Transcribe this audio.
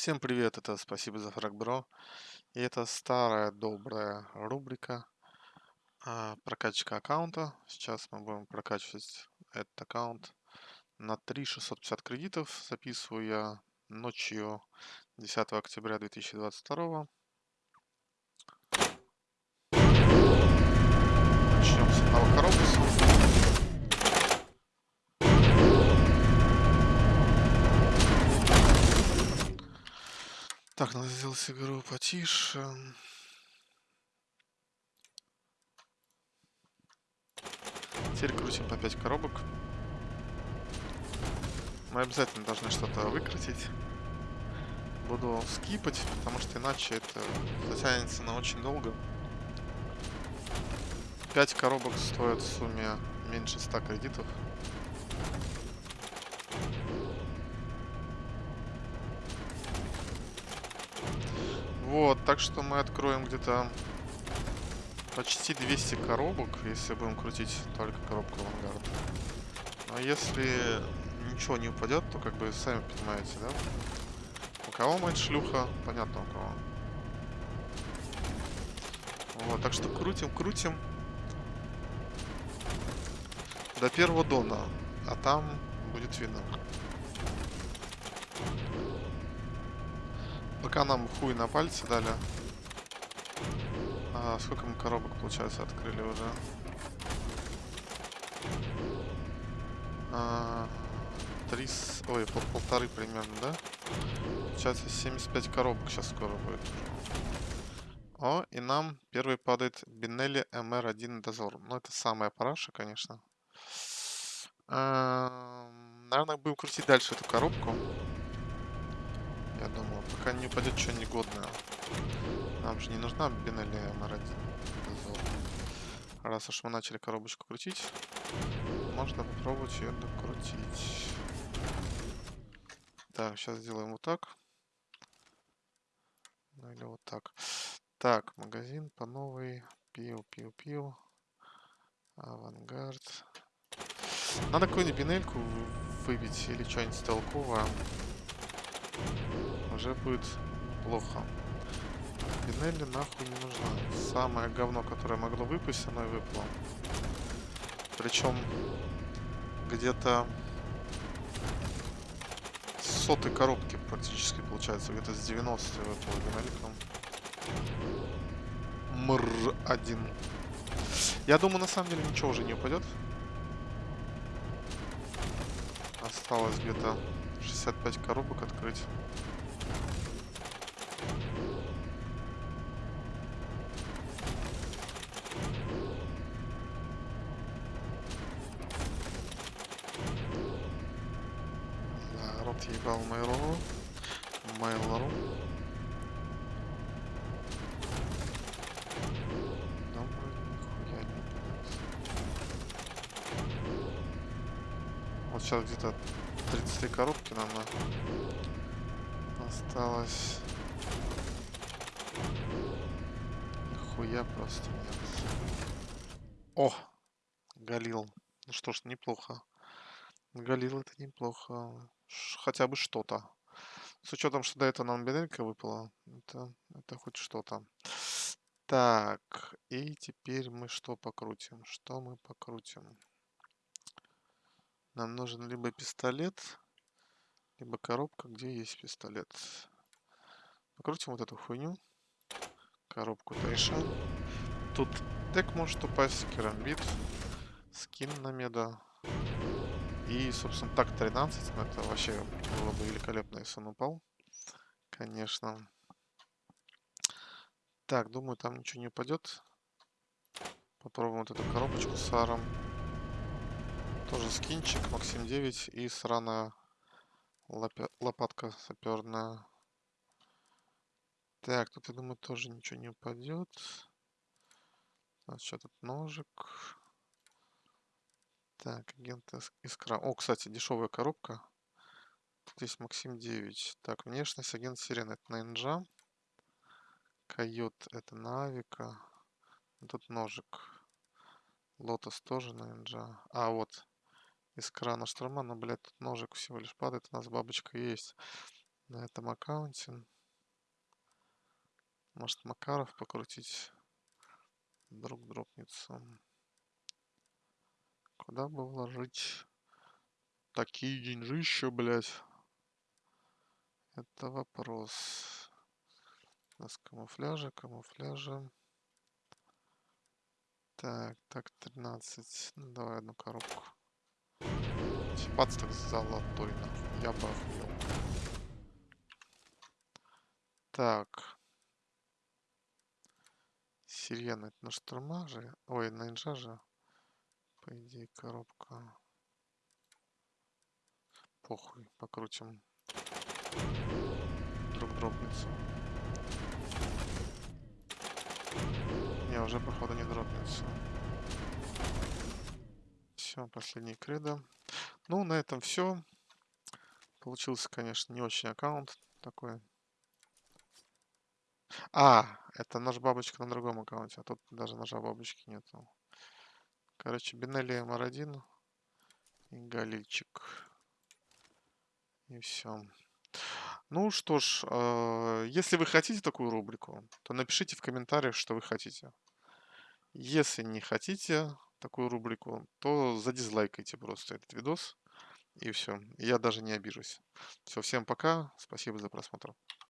Всем привет, это спасибо за фраг, бро. И это старая добрая рубрика а, прокачка аккаунта. Сейчас мы будем прокачивать этот аккаунт на 3650 кредитов. Записываю я ночью 10 октября 2022. Начнем с одного коробуса. Так, надо сделать игру потише. Теперь крутим по 5 коробок. Мы обязательно должны что-то выкрутить. Буду скипать, потому что иначе это затянется на очень долго. 5 коробок стоят в сумме меньше 100 кредитов. Вот, так что мы откроем где-то почти 200 коробок, если будем крутить только коробку авангард. А если ничего не упадет, то как бы сами понимаете, да? У кого мать шлюха, понятно у кого. Вот, так что крутим, крутим. До первого дона, а там будет видно. Пока нам хуй на пальцы дали. А сколько мы коробок, получается, открыли уже? А, три... Ой, пол полторы примерно, да? Получается, 75 коробок сейчас скоро будет. О, и нам первый падает Бинелли МР-1 Дозор. Ну, это самая параша, конечно. А, наверное, будем крутить дальше эту коробку. Я думаю, пока не упадет что негодное. Нам же не нужна Бенелли МР1. Раз уж мы начали коробочку крутить, можно попробовать ее докрутить. Так, сейчас сделаем вот так. Ну или вот так. Так, магазин по новой. Пиу, пиу, пиу. Авангард. Надо какую-нибудь бинельку выбить или что-нибудь толковое уже будет плохо. Пинелли нахуй не нужна. Самое говно, которое могло выпасть, оно и выпало. Причем где-то сотой коробки практически получается. Где-то с 90 выпало Бенеликом. Мр один. Я думаю, на самом деле ничего уже не упадет. Осталось где-то 65 коробок открыть. Отъебал нихуя не Вот сейчас где-то 33 коробки нам осталось. Нихуя просто. О! Галил. Ну что ж, неплохо. Галил это неплохо хотя бы что-то. С учетом, что до этого нам беделька выпала, это, это хоть что-то. Так, и теперь мы что покрутим? Что мы покрутим? Нам нужен либо пистолет, либо коробка, где есть пистолет. Покрутим вот эту хуйню. Коробку Тайшан. Тут дек может упасть, керамбит, скин на меда. И, собственно, так 13. Ну, это вообще было бы великолепно, если он упал. Конечно. Так, думаю, там ничего не упадет. Попробуем вот эту коробочку с аром. Тоже скинчик, Максим 9 и сраная лопатка саперная. Так, тут, я думаю, тоже ничего не упадет. У нас что тут ножик. Так, агент Искра. О, кстати, дешевая коробка. Есть Максим 9. Так, внешность агент Сирена. Это на Инжа. Койот это на Авика. Тут ножик. Лотос тоже на Инжа. А, вот. Искра на Штурма. Но, блядь, тут ножик всего лишь падает. У нас бабочка есть. на этом аккаунте. Может Макаров покрутить. Вдруг дропнется. Куда бы вложить такие деньжища, блядь? Это вопрос. У нас камуфляжа, камуфляжа. Так, так, 13. Ну, давай одну коробку. Так золотой, нахуй. Я бы охуел. Так. Сирена, это на штурма же? Ой, на инжа же. По идее, коробка. Похуй, покрутим. Друг дропнется. Не, уже походу не дропнется. Все, последний кредо. Ну, на этом все. Получился, конечно, не очень аккаунт такой. А, это наш бабочка на другом аккаунте, а тут даже ножа бабочки нету. Короче, Бинелли МР1 и Галильчик. И все. Ну что ж, э, если вы хотите такую рубрику, то напишите в комментариях, что вы хотите. Если не хотите такую рубрику, то задизлайкайте просто этот видос. И все. Я даже не обижусь. Все, всем пока. Спасибо за просмотр.